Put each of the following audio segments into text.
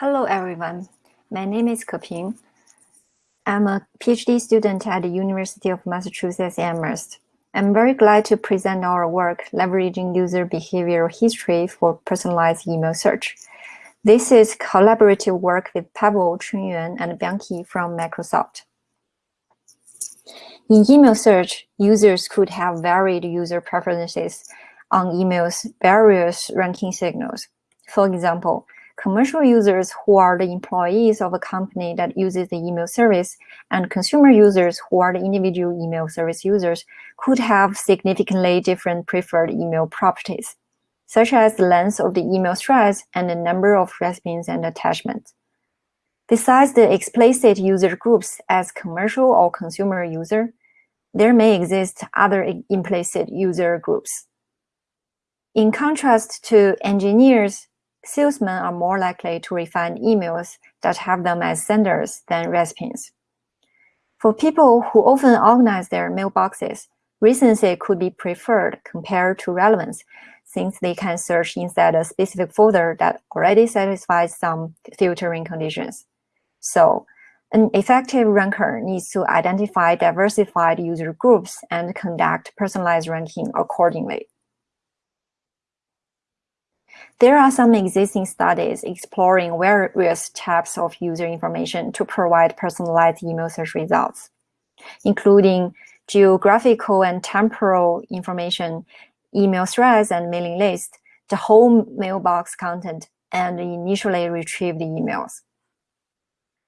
Hello, everyone. My name is Keping. I'm a PhD student at the University of Massachusetts Amherst. I'm very glad to present our work leveraging user behavioral history for personalized email search. This is collaborative work with Pavel, Chunyuan, and Byungki from Microsoft. In email search, users could have varied user preferences on email's various ranking signals. For example, commercial users who are the employees of a company that uses the email service and consumer users who are the individual email service users could have significantly different preferred email properties, such as the length of the email threads and the number of recipes and attachments. Besides the explicit user groups as commercial or consumer user, there may exist other implicit user groups. In contrast to engineers salesmen are more likely to refine emails that have them as senders than recipients. For people who often organize their mailboxes, recency could be preferred compared to relevance, since they can search inside a specific folder that already satisfies some filtering conditions. So, an effective ranker needs to identify diversified user groups and conduct personalized ranking accordingly. There are some existing studies exploring various types of user information to provide personalized email search results, including geographical and temporal information, email threads and mailing lists, the whole mailbox content, and initially retrieved emails.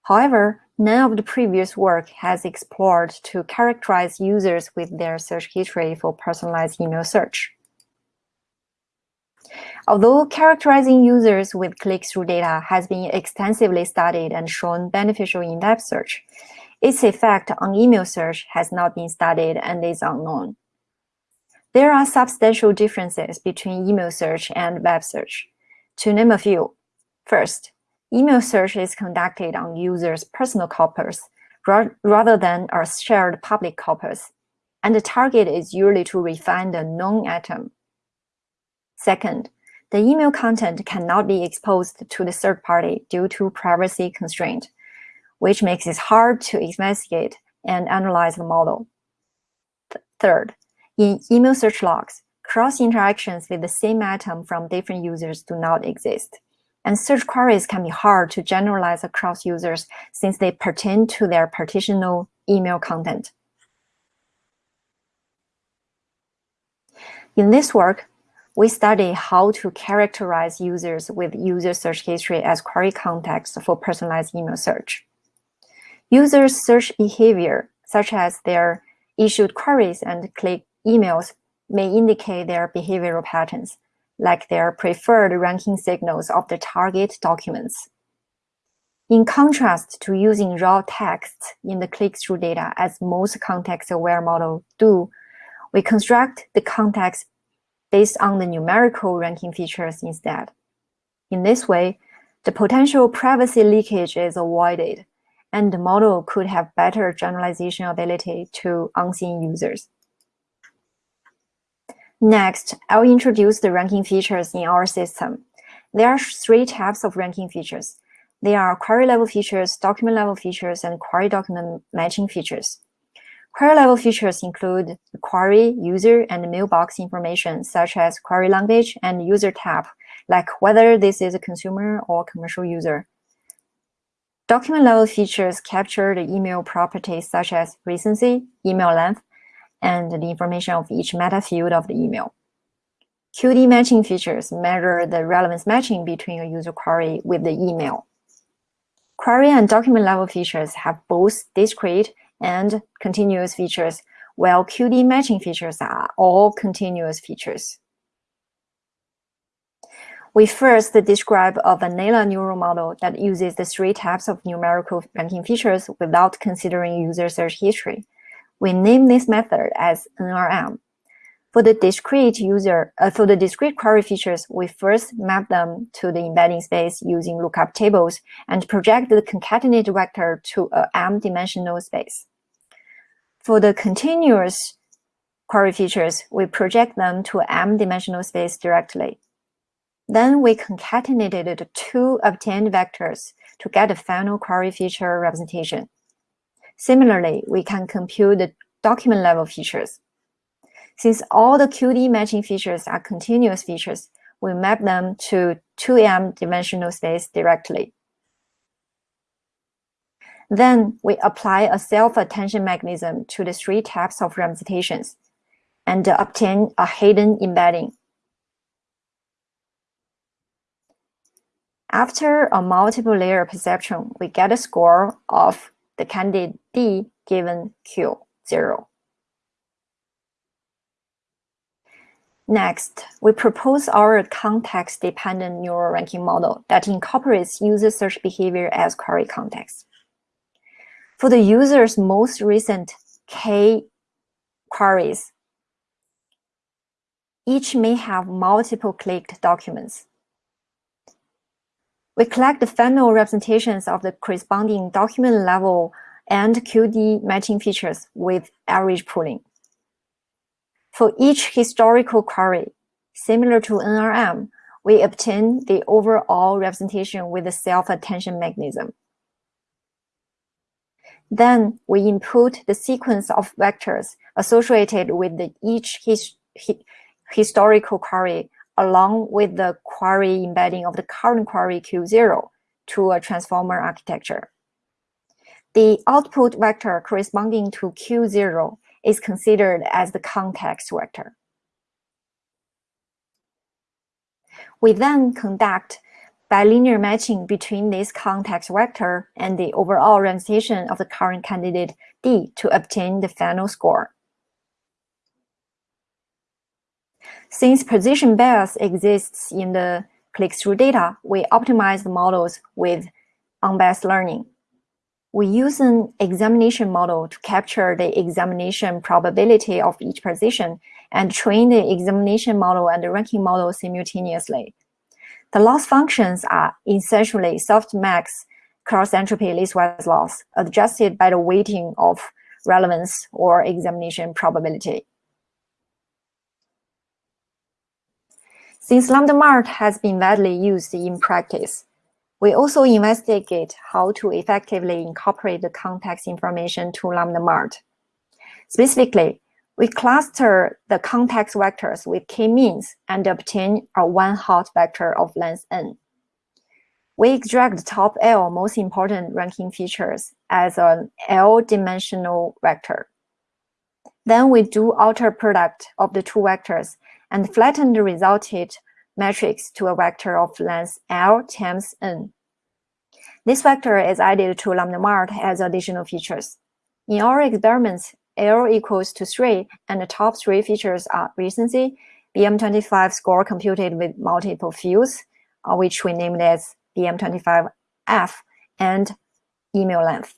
However, none of the previous work has explored to characterize users with their search history for personalized email search. Although characterizing users with click-through data has been extensively studied and shown beneficial in web search, its effect on email search has not been studied and is unknown. There are substantial differences between email search and web search. To name a few, first, email search is conducted on users' personal corpus rather than a shared public corpus, and the target is usually to refine the known item. Second, the email content cannot be exposed to the third party due to privacy constraint, which makes it hard to investigate and analyze the model. Th third, in email search logs, cross-interactions with the same item from different users do not exist. And search queries can be hard to generalize across users since they pertain to their partitional email content. In this work, we study how to characterize users with user search history as query context for personalized email search. Users' search behavior, such as their issued queries and click emails, may indicate their behavioral patterns, like their preferred ranking signals of the target documents. In contrast to using raw text in the click-through data as most context-aware models do, we construct the context based on the numerical ranking features instead. In this way, the potential privacy leakage is avoided, and the model could have better generalization ability to unseen users. Next, I'll introduce the ranking features in our system. There are three types of ranking features. They are query level features, document level features, and query document matching features. Query level features include query, user, and mailbox information, such as query language and user type, like whether this is a consumer or commercial user. Document level features capture the email properties such as recency, email length, and the information of each meta field of the email. QD matching features measure the relevance matching between a user query with the email. Query and document level features have both discrete and continuous features, while QD matching features are all continuous features. We first describe a vanilla neural model that uses the three types of numerical ranking features without considering user search history. We name this method as NRM. For the discrete user, uh, for the discrete query features, we first map them to the embedding space using lookup tables and project the concatenated vector to a m-dimensional space. For the continuous query features, we project them to m-dimensional space directly. Then we concatenated the two obtained vectors to get the final query feature representation. Similarly, we can compute the document level features. Since all the QD matching features are continuous features, we map them to 2M dimensional space directly. Then we apply a self-attention mechanism to the three types of representations and obtain a hidden embedding. After a multiple layer perceptron, we get a score of the candidate D given Q0. Next, we propose our context-dependent neural ranking model that incorporates user search behavior as query context. For the user's most recent K queries, each may have multiple clicked documents. We collect the final representations of the corresponding document level and QD matching features with average pooling. For each historical query, similar to NRM, we obtain the overall representation with the self-attention mechanism. Then we input the sequence of vectors associated with each his, historical query along with the query embedding of the current query Q0 to a transformer architecture. The output vector corresponding to Q0 is considered as the context vector. We then conduct bilinear matching between this context vector and the overall representation of the current candidate D to obtain the final score. Since position bias exists in the click-through data, we optimize the models with unbiased learning. We use an examination model to capture the examination probability of each position and train the examination model and the ranking model simultaneously. The loss functions are essentially softmax cross-entropy listwise loss adjusted by the weighting of relevance or examination probability. Since LambdaMART has been widely used in practice, we also investigate how to effectively incorporate the context information to LambdaMART. Specifically, we cluster the context vectors with k-means and obtain a one-hot vector of length n. We extract the top L most important ranking features as an L-dimensional vector. Then we do outer product of the two vectors and flatten the resulted matrix to a vector of length L times n. This vector is added to LambdaMART as additional features. In our experiments, L equals to 3, and the top three features are recency, BM25 score computed with multiple fields, uh, which we named as BM25F, and email length.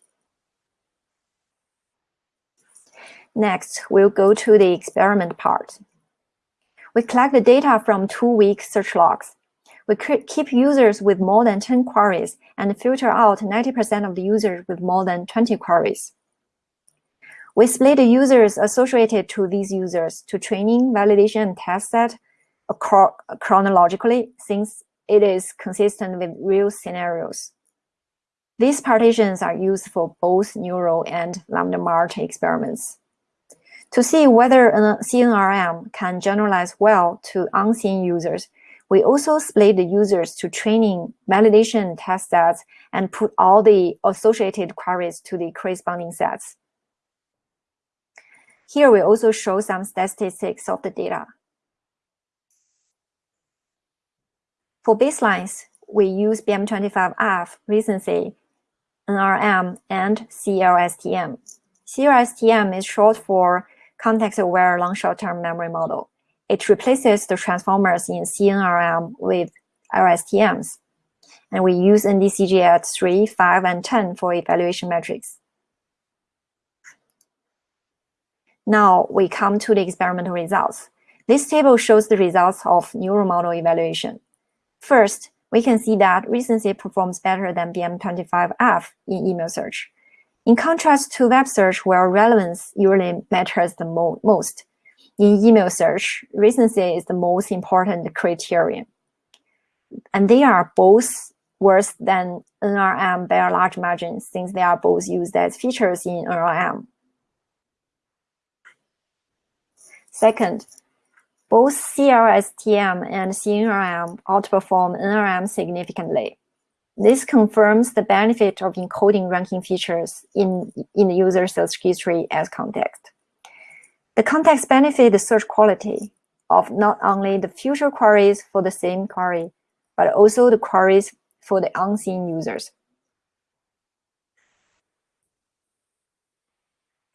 Next, we'll go to the experiment part. We collect the data from two-week search logs. We keep users with more than 10 queries and filter out 90% of the users with more than 20 queries. We split the users associated to these users to training, validation, and test set chronologically since it is consistent with real scenarios. These partitions are used for both neural and LambdaMART experiments. To see whether a CNRM can generalize well to unseen users, we also split the users to training, validation test sets and put all the associated queries to the corresponding sets. Here we also show some statistics of the data. For baselines, we use BM25F, recency, NRM, and CLSTM. CLSTM is short for context-aware long short-term memory model. It replaces the transformers in CNRM with LSTMs. And we use NDCG at 3, 5, and 10 for evaluation metrics. Now we come to the experimental results. This table shows the results of neural model evaluation. First, we can see that recency performs better than BM25F in email search. In contrast to web search, where relevance usually matters the mo most, in email search, recency is the most important criterion. and they are both worse than NRM by a large margin since they are both used as features in NRM. Second, both CLSTM and CNRM outperform NRM significantly. This confirms the benefit of encoding ranking features in, in the user search history as context. The context benefit the search quality of not only the future queries for the same query, but also the queries for the unseen users.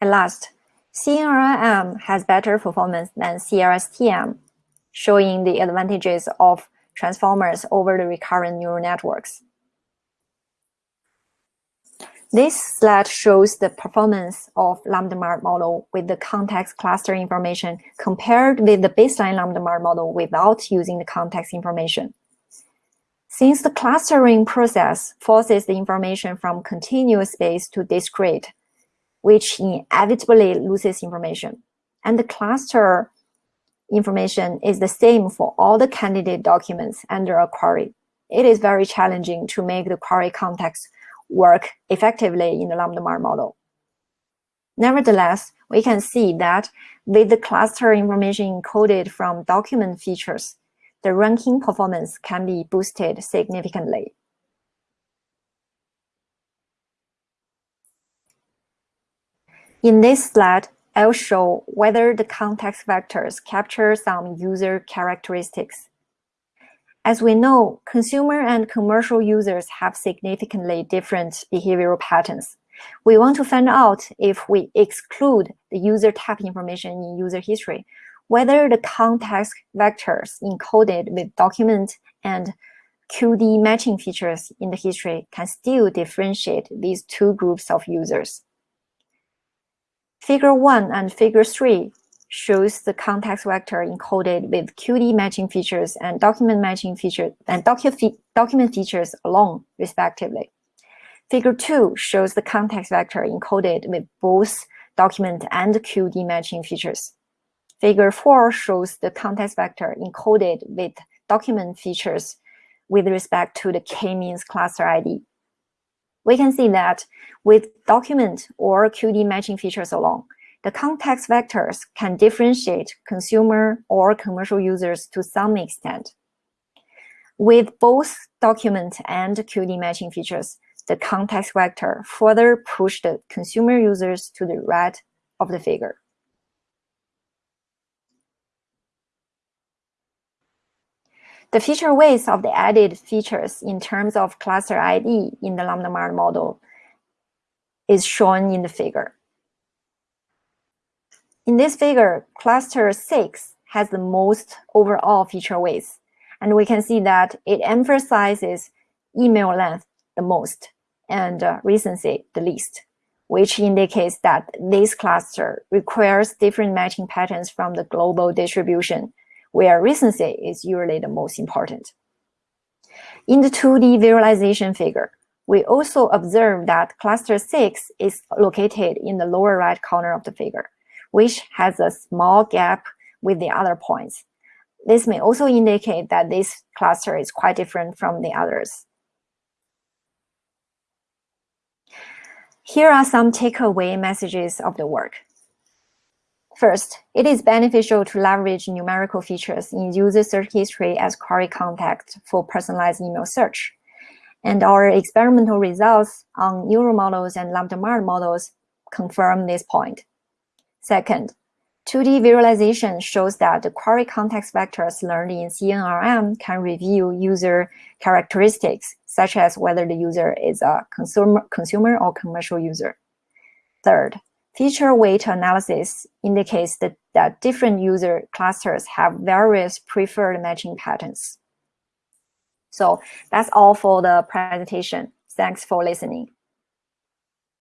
And last, CNRM has better performance than CLSTM, showing the advantages of transformers over the recurrent neural networks. This slide shows the performance of LambdaMART model with the context cluster information compared with the baseline LambdaMART model without using the context information. Since the clustering process forces the information from continuous space to discrete, which inevitably loses information, and the cluster information is the same for all the candidate documents under a query, it is very challenging to make the query context work effectively in the LambdaMART model. Nevertheless, we can see that with the cluster information encoded from document features, the ranking performance can be boosted significantly. In this slide, I'll show whether the context vectors capture some user characteristics as we know, consumer and commercial users have significantly different behavioral patterns. We want to find out if we exclude the user type information in user history, whether the context vectors encoded with document and QD matching features in the history can still differentiate these two groups of users. Figure 1 and Figure 3 shows the context vector encoded with QD matching features and document matching features and docu fe document features alone, respectively. Figure 2 shows the context vector encoded with both document and QD matching features. Figure 4 shows the context vector encoded with document features with respect to the k-means cluster ID. We can see that with document or QD matching features alone, the context vectors can differentiate consumer or commercial users to some extent. With both document and QD matching features, the context vector further pushed the consumer users to the right of the figure. The feature weights of the added features in terms of cluster ID in the LambdaMART model is shown in the figure. In this figure, cluster 6 has the most overall feature weights, and we can see that it emphasizes email length the most and uh, recency the least, which indicates that this cluster requires different matching patterns from the global distribution, where recency is usually the most important. In the 2D visualization figure, we also observe that cluster 6 is located in the lower right corner of the figure, which has a small gap with the other points. This may also indicate that this cluster is quite different from the others. Here are some takeaway messages of the work. First, it is beneficial to leverage numerical features in user search history as query context for personalized email search. And our experimental results on neural models and LambdaMART models confirm this point. Second, 2D visualization shows that the query context vectors learned in CNRM can reveal user characteristics, such as whether the user is a consumer, consumer or commercial user. Third, feature weight analysis indicates that, that different user clusters have various preferred matching patterns. So that's all for the presentation. Thanks for listening.